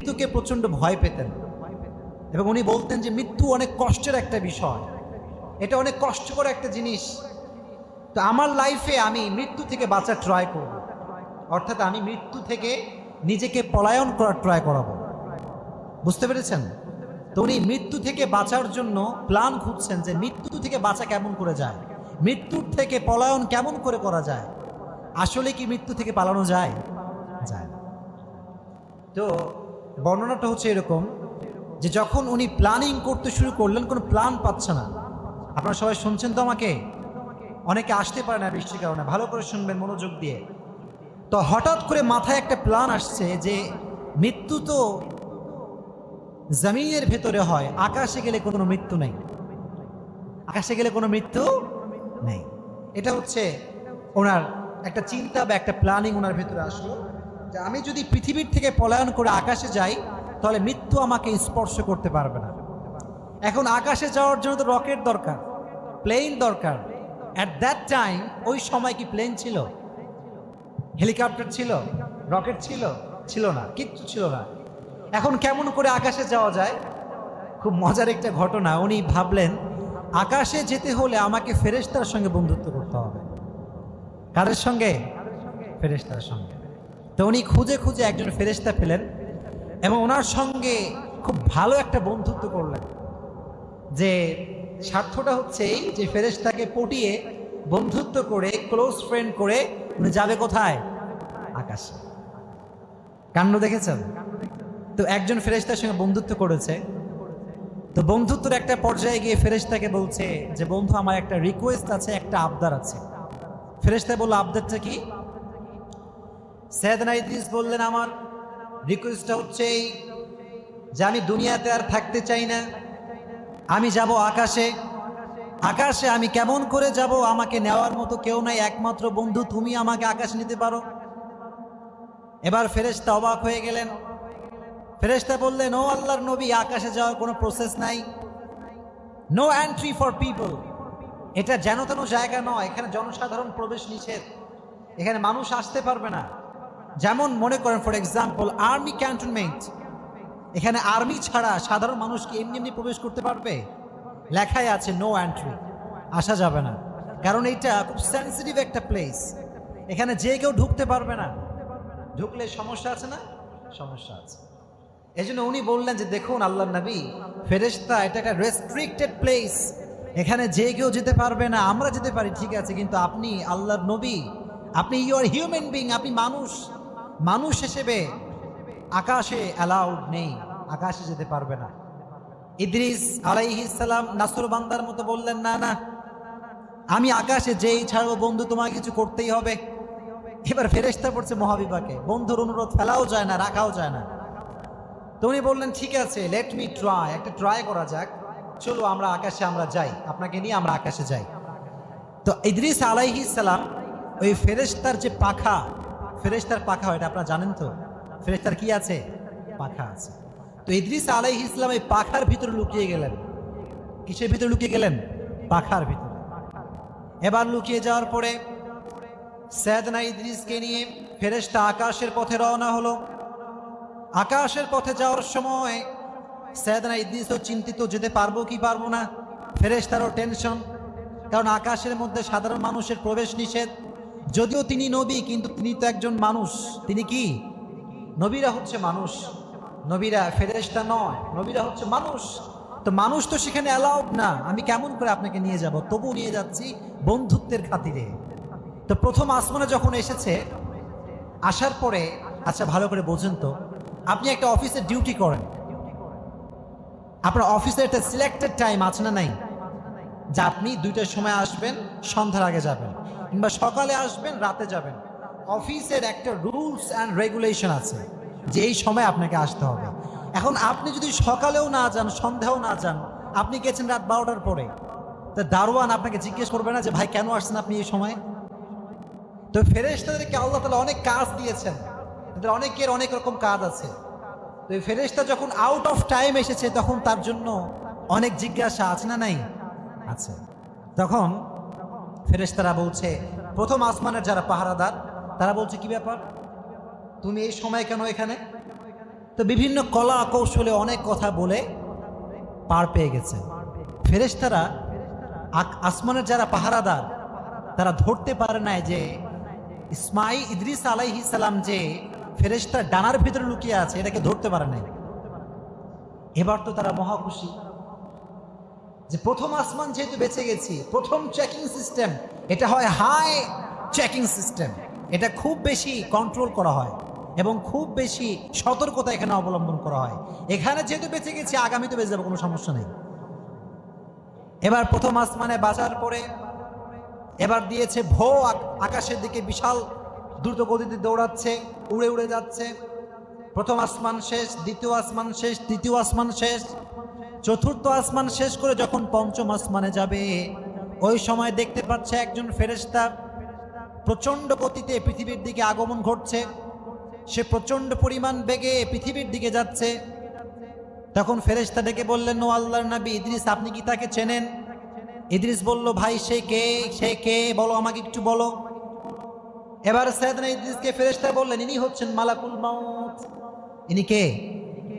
মৃত্যুকে প্রচণ্ড ভয় পেতেন। এবং উনি বলতেন যে মৃত্যু অনেক কষ্টের একটা বিষয়। এটা অনেক কষ্টকর একটা জিনিস। তো আমার লাইফে আমি মৃত্যু থেকে বাঁচার ট্রাই করব। অর্থাৎ আমি মৃত্যু থেকে নিজেকে পলায়ন করার ট্রাই করাবো। বুঝতে পেরেছেন? তো উনি মৃত্যু থেকে বাঁচার জন্য প্ল্যান খুঁজছেন যে মৃত্যু থেকে বাঁচা কেমন করে যায়? মৃত্যুর থেকে পলায়ন কেমন করে করা যায়? আসলে কি মৃত্যু থেকে পালানো যায়? যায় তো বর্ণনাটা হচ্ছে এরকম যে যখন উনি প্ল্যানিং করতে শুরু করলেন, কোনো প্ল্যান পাচ্ছে না। আপনারা সবাই শুনছেন তো আমাকে? অনেকে আসতে পারে না বৃষ্টির কারণে, ভালো করে শুনবেন মনোযোগ দিয়ে। তো হঠাৎ করে মাথায় একটা প্ল্যান আসছে যে মৃত্যু তো জমিনের ভেতরে হয়, আকাশে গেলে কোনো মৃত্যু নেই। আকাশে গেলে কোনো মৃত্যু নেই। এটা হচ্ছে ওনার একটা চিন্তা বা একটা প্ল্যানিং ওনার ভেতরে আসলো। আমি যদি পৃথিবীর থেকে পলায়ন করে আকাশে যাই, তাহলে মৃত্যু আমাকে স্পর্শ করতে পারবে না। এখন আকাশে যাওয়ার জন্য তো রকেট দরকার, প্লেন দরকার। অ্যাট দ্যাট টাইম ওই সময় কি প্লেন ছিল? হেলিকপ্টার ছিল? রকেট ছিল? ছিল না, কিচ্ছু ছিল না। এখন কেমন করে আকাশে যাওয়া যায়? খুব মজার একটা ঘটনা। উনি ভাবলেন, আকাশে যেতে হলে আমাকে ফেরেশতার সঙ্গে বন্ধুত্ব করতে হবে। কারের সঙ্গে? ফেরেশতার সঙ্গে। তো উনি খুঁজে খুঁজে একজন ফেরেশতা পেলেন এবং ওনার সঙ্গে খুব ভালো একটা বন্ধুত্ব করলেন। যে স্বার্থটা হচ্ছে এই যে ফেরেশতাকে পটিয়ে বন্ধুত্ব করে ক্লোজ ফ্রেন্ড করে উনি যাবে কোথায়? আকাশে। কাণ্ড দেখেছেন? তো একজন ফেরেশতার সঙ্গে বন্ধুত্ব করেছে। তো বন্ধুত্বের একটা পর্যায়ে গিয়ে ফেরেশতাকে বলছে যে, বন্ধু, আমার একটা রিকোয়েস্ট আছে, একটা আবদার আছে। ফেরেশতা বলল, আবদারটা কি? সৈয়দনা বললেন, আমার রিকোয়েস্টটা হচ্ছে এই যে আমি দুনিয়াতে আর থাকতে চাই না। আমি যাব আকাশে। আকাশে আমি কেমন করে যাব আমাকে নেওয়ার মতো কেউ নাই। একমাত্র বন্ধু তুমি আমাকে আকাশ নিতে পারো। এবার ফেরেশতা অবাক হয়ে গেলেন। ফেরেশতা বললেন, ও আল্লাহর নবী, আকাশে যাওয়ার কোনো প্রসেস নাই। নো এন্ট্রি ফর পিপল এটা যেন তেন জায়গা নয়। এখানে জনসাধারণ প্রবেশ নিষেধ। এখানে মানুষ আসতে পারবে না। যেমন মনে করেন ফর এক্সাম্পল আর্মি ক্যান্টনমেন্ট এখানে আর্মি ছাড়া সাধারণ মানুষ কি এমনি এমনি প্রবেশ করতে পারবে? লেখাই আছে নো এন্ট্রি আসা যাবে না। কারণ এটা খুব সেন্সিটিভ একটা প্লেস এখানে যে কেউ ঢুকতে পারবে না। ঢুকলে সমস্যা আছে না? সমস্যা আছে। এই জন্য উনি বললেন যে, দেখুন আল্লাহ নবী, ফেরেশতা, এটা একটা রেস্ট্রিক্টেড প্লেস এখানে যে কেউ যেতে পারবে না, আমরা যেতে পারি, ঠিক আছে, কিন্তু আপনি আল্লাহর নবী, আপনি ইউ আর হিউম্যান বিং আপনি মানুষ মানুষ হিসেবে আকাশে অ্যালাউড নেই, আকাশে যেতে পারবে না। ইদ্রিস আলাইহিসালাম নাসুর বান্দার মতো বললেন, না না, আমি আকাশে যেই ছাড়বো বন্ধু তোমাকে কিছু করতেই হবে। এবার ফেরেস্তা পড়ছে মহাবিবাকে বন্ধুর অনুরোধ ফেলাও যায় না, রাখাও যায় না। তো উনি বললেন, ঠিক আছে লেট মি ট্রাই একটা ট্রাই করা যাক। চলো আমরা আকাশে আমরা যাই, আপনাকে নিয়ে আমরা আকাশে যাই। তো ইদ্রিস আলাইহি সালাম ওই ফেরেস্তার যে পাখা ফেরেস্তার পাখা হয়, এটা আপনারা জানেন তো? ফেরেস্তার কি আছে? পাখা আছে। তো ইদ্রিস আলাইহি ইসলাম এই পাখার ভিতরে লুকিয়ে গেলেন। কিসের ভিতরে লুকিয়ে গেলেন? পাখার ভিতরে। এবার লুকিয়ে যাওয়ার পরে সৈয়দনা ইদ্রিসকে নিয়ে ফেরেশতা আকাশের পথে রওনা হলো। আকাশের পথে যাওয়ার সময় সৈয়দনা ইদ্রিসও চিন্তিত, যেতে পারব কি পারব না? ফেরেশতারও টেনশন, কারণ আকাশের মধ্যে সাধারণ মানুষের প্রবেশ নিষেধ। যদিও তিনি নবী, কিন্তু তিনি তো একজন মানুষ। তিনি কি? নবীরা হচ্ছে মানুষ। নবীরা ফেরেশতা নয়, নবীরা হচ্ছে মানুষ। তো মানুষ তো সেখানে অ্যালাউড না। আমি কেমন করে আপনাকে নিয়ে যাব? তবু নিয়ে যাচ্ছি বন্ধুত্বের খাতিরে। তো প্রথম আসমানে যখন এসেছে, আসার পরে আচ্ছা ভালো করে বোঝেন তো, আপনি একটা অফিসে ডিউটি করেন। আপনার অফিসের একটা সিলেক্টেড টাইম আছে না নাই? যে আপনি দুইটার সময় আসবেন, সন্ধ্যার আগে যাবেন। কিংবা সকালে আসবেন, রাতে যাবেন। অফিসের একটা রুলস অ্যান্ড রেগুলেশন আছে যে এই সময় আপনাকে আসতে হবে। এখন আপনি যদি সকালেও না যান, সন্ধ্যাও না যান, আপনি গেছেন রাত বারোটার পরে, তা দারোয়ান আপনাকে জিজ্ঞেস করবে না যে, ভাই, কেন আসছেন আপনি এই সময়? তো ফেরেশতাদেরকে আল্লাহ তালা অনেক কাজ দিয়েছেন। তাদের অনেকের অনেক রকম কাজ আছে। তো এই ফেরেশতা যখন আউট অফ টাইম এসেছে, তখন তার জন্য অনেক জিজ্ঞাসা আছে না নাই? আছে। তখন ফেরেশতারা বলছে, প্রথম আসমানের যারা পাহারাদার, তারা বলছে, কি ব্যাপার? তুমি এই সময় কেন এখানে? তো বিভিন্ন কলা কৌশলে অনেক কথা বলে পার পেয়ে গেছে। ফেরেশতারা আসমানের যারা পাহারাদার, তারা ধরতে পারে নাই যে ইসমাই ইদ্রিস আলাইহি সালাম যে ফেরেশতার ডানার ভিতরে লুকিয়ে আছে, এটাকে ধরতে পারে নাই। এবার তো তারা মহা খুশি যে প্রথম আসমান যেহেতু বেঁচে গেছি, প্রথম চেকিং সিস্টেম এটা হয় হাই চেকিং সিস্টেম এটা খুব বেশি কন্ট্রোল করা হয় এবং খুব বেশি সতর্কতা এখানে অবলম্বন করা হয়। এখানে যেহেতু বেঁচে গেছি আগামীতে বেঁচে যাব, কোনো সমস্যা নেই। এবার প্রথম আসমানে বাজার পরে, এবার দিয়েছে ভো আকাশের দিকে বিশাল দ্রুত গতিতে দৌড়াচ্ছে, উড়ে উড়ে যাচ্ছে। প্রথম আসমান শেষ, দ্বিতীয় আসমান শেষ, তৃতীয় আসমান শেষ। চতুর্থ আসমান শেষ করে যখন পঞ্চম আসমানে যাবে, ওই সময় দেখতে পাচ্ছে একজন ফেরেশতা প্রচণ্ড গতিতে পৃথিবীর দিকে আগমন ঘটছে। সে প্রচণ্ড পরিমাণ বেগে পৃথিবীর দিকে যাচ্ছে। তখন ফেরেশতা ডেকে বললেন, ও আল্লাহর নবী, ইদ্রিস, আপনি কি তাকে চেনেন? ইদ্রিস বলল, ভাই, সে কে? সে কে? বলো আমাকে একটু বলো। এবার সৈয়দনা ইদ্রিসকে ফেরেশতা বললেন, ইনি হচ্ছেন মালাকুল মাউত। ইনি কে?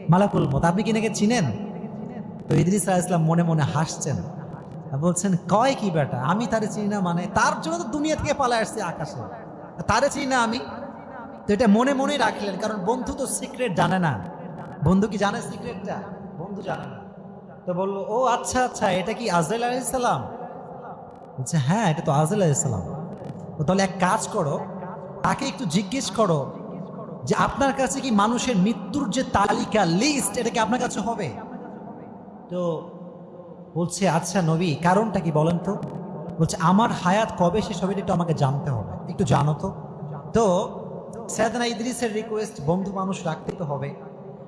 মালাকুল মত আপনি কি এনাকে চিনেন? তো ইদ্রিস আলাইহিস সালাম মনে মনে হাসছেন। বলছেন, কয় কি বেটা? আমি তারে চিনি না মানে তার জন্য তো দুনিয়া থেকে পালায় আসছে আকাশে। তারে চিনি না আমি? তো এটা মনে মনেই রাখলেন, কারণ বন্ধু তো সিক্রেট জানে না। বন্ধু কি জানে সিক্রেটটা বন্ধু জানে না। তো বলল, ও আচ্ছা আচ্ছা এটা কি আজরাইল আলাইসালাম বলছে হ্যাঁ এটা তো আজরাইল আলাইসালাম তো তাহলে এক কাজ করো, তাকে একটু জিজ্ঞেস করো যে, আপনার কাছে কি মানুষের মৃত্যুর যে তালিকা লিস্ট এটা কি আপনার কাছে হবে? তো বলছে আচ্ছা নবী, কারণটা কি বলেন তো? বলছে, আমার হায়াত কবে শেষ হবে একটু আমাকে জানতে হবে। একটু জানো তো। তো সৈয়দনা ইদ্রিসের রিকোয়েস্ট বন্ধু মানুষ রাখতে তো হবে।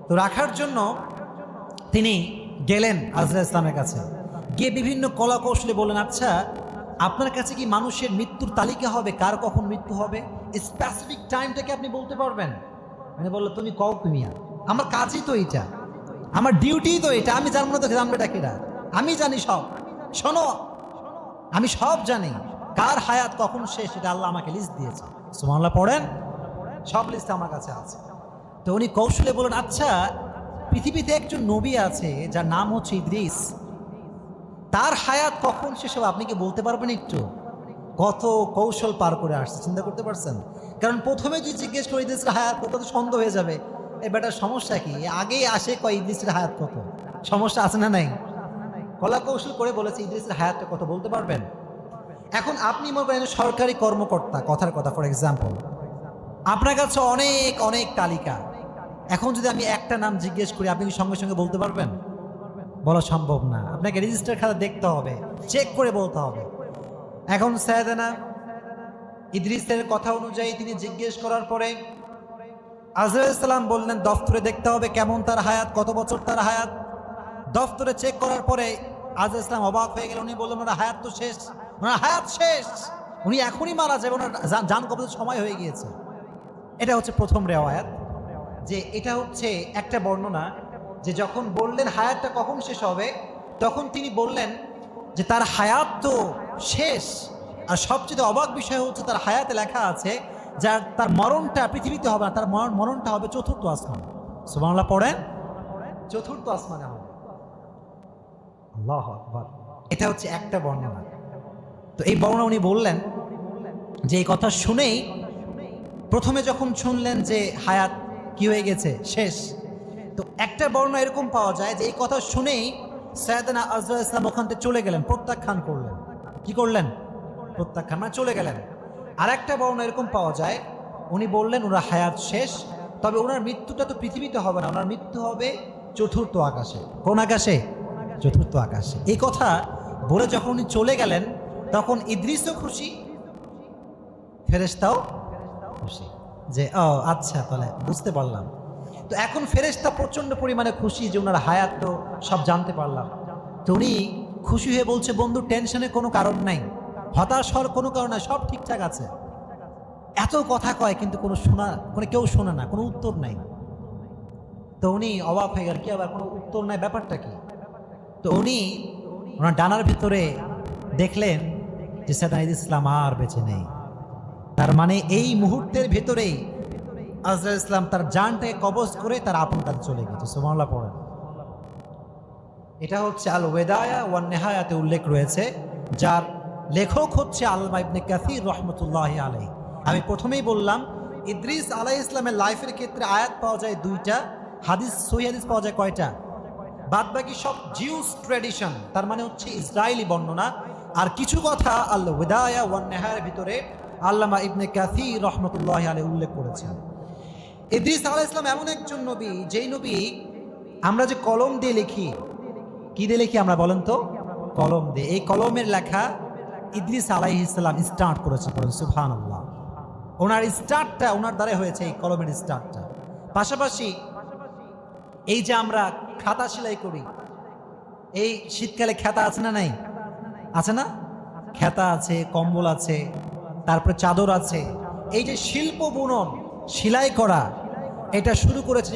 তো রাখার জন্য তিনি গেলেন আজরা ইসলামের কাছে। গিয়ে বিভিন্ন কলা কৌশলে বললেন আচ্ছা আপনার কাছে কি মানুষের মৃত্যুর তালিকা হবে? কার কখন মৃত্যু হবে? স্পেসিফিক টাইমটাকে আপনি বলতে পারবেন? মানে বলল, তুমি কও তুমি আমার কাজই তো এটা আমার ডিউটি তো এটা, আমি জানব না তো জানবে ডাকিরা আমি জানি সব। শোনো, আমি সব জানি। কার হায়াত কখন শেষ, এটা আল্লাহ আমাকে লিস্ট দিয়েছে। সুমাল্লাহ পড়েন? সব লিস্ট আমার কাছে আছে। তো উনি কৌশলে বলেন আচ্ছা পৃথিবীতে একজন নবী আছে, যার নাম হচ্ছে ইদ্রিস। তার হায়াত কখন শেষ হবে, আপনি কি বলতে পারবেন একটু? কত কৌশল পার করে আসছে, চিন্তা করতে পারছেন? কারণ প্রথমে যদি জিজ্ঞেস করে ইদ্রিসের হায়াত কত সন্দেহ হয়ে যাবে? এই বেটার সমস্যা কি? আগেই আসে কয়, ইদ্রিসের হায়াত কত? সমস্যা আছে না নাই? কলা কৌশল করে বলেছে, ইদ্রিসের হায়াতটা কত বলতে পারবেন? এখন আপনি মনে করেন সরকারি কর্মকর্তা, কথার কথা ফর এক্সাম্পল আপনার কাছে অনেক অনেক তালিকা। এখন যদি আমি একটা নাম জিজ্ঞেস করি, আপনি কি সঙ্গে সঙ্গে বলতে পারবেন? বলা সম্ভব না। আপনাকে রেজিস্টার খাতা দেখতে হবে চেক করে বলতে হবে। এখন সায়দানা ইদ্রিসের কথা অনুযায়ী তিনি জিজ্ঞেস করার পরে আজরাইসাল্লাম বললেন, দফতরে দেখতে হবে কেমন তার হায়াত, কত বছর তার হায়াত। দফতরে চেক করার পরে আজরাইল ইসলাম অবাক হয়ে গেল উনি বললেন, ওনার হায়াত তো শেষ, ওনার হায়াত শেষ। উনি এখনই মারা যাবে ওনার যান- কবজের সময় হয়ে গিয়েছে। এটা হচ্ছে প্রথম রেওয়ায়াত, যে এটা হচ্ছে একটা বর্ণনা, যে যখন বললেন হায়াতটা কখন শেষ হবে, তখন তিনি বললেন যে তার হায়াত তো শেষ। আর সবচেয়ে অবাক বিষয় হচ্ছে তার হায়াতে লেখা আছে যার তার মরণটা পৃথিবীতে হবে না তার মরণটা হবে চতুর্থ আসমান। সুবাংলা পড়েন। চতুর্থ আসমানে হবে। আল্লাহ আকবার। এটা হচ্ছে একটা বর্ণনা। তো এই বর্ণনা উনি বললেন যে এই কথা শুনেই প্রথমে যখন শুনলেন যে হায়াত কি হয়ে গেছে শেষ তো একটা বর্ণনা এরকম পাওয়া যায় যে এই কথা শুনেই সৈয়দনা আজরা ইসলাম ওখান থেকে চলে গেলেন প্রত্যাখ্যান করলেন। কি করলেন? প্রত্যাখ্যান মানে চলে গেলেন। আর একটা বর্ণনা এরকম পাওয়া যায়। উনি বললেন, ওনার হায়াত শেষ, তবে ওনার মৃত্যুটা তো পৃথিবীতে হবে না। ওনার মৃত্যু হবে চতুর্থ আকাশে। কোন আকাশে? চতুর্থ আকাশে। এই কথা বলে যখন উনি চলে গেলেন, তখন ইদ্রিসও খুশি, ফেরেশতাও খুশি। যে, ও আচ্ছা তাহলে বুঝতে পারলাম। তো এখন ফেরেশতা প্রচণ্ড পরিমাণে খুশি যে ওনার হায়াত তো সব জানতে পারলাম। তো উনি খুশি হয়ে বলছে, বন্ধু, টেনশনের কোনো কারণ নাই। হতাশ হওয়ার কোনো কারণ সব ঠিকঠাক আছে। এত কথা কয়, কিন্তু কোনো শোনা, কোনো কেউ শোনে না, কোনো উত্তর নাই। তো উনি অবাক হয়ে গেল, কি আবার কোনো উত্তর নাই, ব্যাপারটা কি? তো উনি ওনার ডানার ভিতরে দেখলেন যে সেদাইদ ইসলাম আর বেঁচে নেই। তার মানে এই মুহূর্তের ভেতরেই আজরাইল ইসলাম তার জানটাকে কবজ করে তার আপন কাছে চলে গেছে। সুমাল্লাহ পড়েন। এটা হচ্ছে আল ওয়েদায়া ওয়ান নেহায়াতে উল্লেখ রয়েছে, যার লেখক হচ্ছে আল্লামা ইবনে কাসির রহমতুল্লাহ আলাই আমি প্রথমেই বললাম, ইদ্রিস আলাই ইসলামের লাইফের ক্ষেত্রে আয়াত পাওয়া যায় দুইটা, হাদিস, সহি হাদিস পাওয়া যায় কয়টা? বাদ বাকি সব জিউস ট্র্যাডিশন, তার মানে হচ্ছে ইসরায়েলি বর্ণনা। আর কিছু কথা আল ওয়েদায়া ওয়ান নেহায়ের ভিতরে আল্লামা ইবনে কাসির রহমতুল্লাহ আলাই উল্লেখ করেছেন। ইদ্রিস আলাহ ইসলাম এমন একজন নবী, যেই নবী আমরা যে কলম দিয়ে লিখি, কি দিয়ে লিখি আমরা বলেন তো? কলম দিয়ে। এই কলমের লেখা ইদ্রিস আলাইহ ইসলাম স্টার্ট করেছে বলেন সুফান আল্লাহ ওনার স্টার্টটা ওনার দ্বারা হয়েছে এই কলমের স্টার্টটা পাশাপাশি এই যে আমরা খাতা সেলাই করি, এই শীতকালে খেতা আছে না নাই? আছে না? খেতা আছে, কম্বল আছে, তারপরে চাদর আছে। এই যে শিল্প বুনন, সেলাই করা, এটা শুরু করেছেন